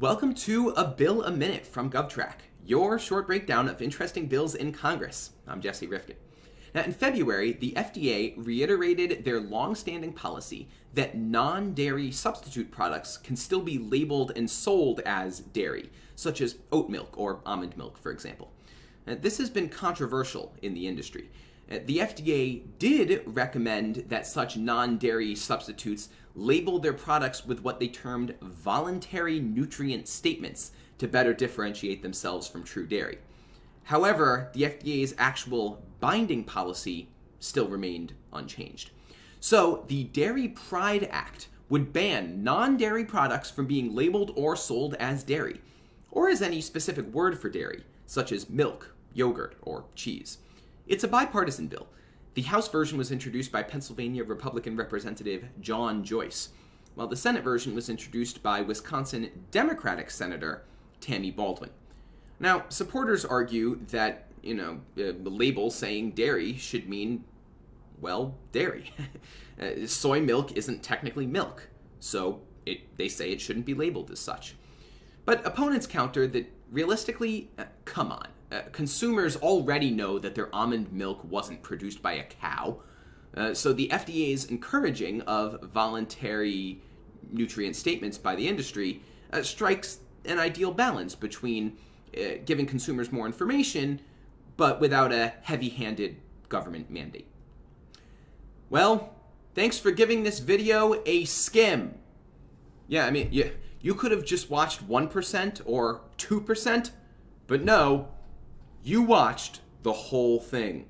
Welcome to A Bill a Minute from GovTrack, your short breakdown of interesting bills in Congress. I'm Jesse Rifkin. Now, in February, the FDA reiterated their long-standing policy that non-dairy substitute products can still be labeled and sold as dairy, such as oat milk or almond milk, for example. Now, this has been controversial in the industry. Uh, the FDA did recommend that such non-dairy substitutes label their products with what they termed voluntary nutrient statements to better differentiate themselves from true dairy. However, the FDA's actual binding policy still remained unchanged. So the Dairy Pride Act would ban non-dairy products from being labeled or sold as dairy, or as any specific word for dairy, such as milk, yogurt, or cheese. It's a bipartisan bill. The House version was introduced by Pennsylvania Republican Representative John Joyce, while the Senate version was introduced by Wisconsin Democratic Senator Tammy Baldwin. Now, supporters argue that, you know, uh, the label saying dairy should mean, well, dairy. uh, soy milk isn't technically milk, so it, they say it shouldn't be labeled as such. But opponents counter that realistically, uh, come on. Uh, consumers already know that their almond milk wasn't produced by a cow. Uh, so the FDA's encouraging of voluntary nutrient statements by the industry uh, strikes an ideal balance between uh, giving consumers more information, but without a heavy-handed government mandate. Well, thanks for giving this video a skim. Yeah, I mean, you, you could have just watched 1% or 2%, but no, you watched the whole thing.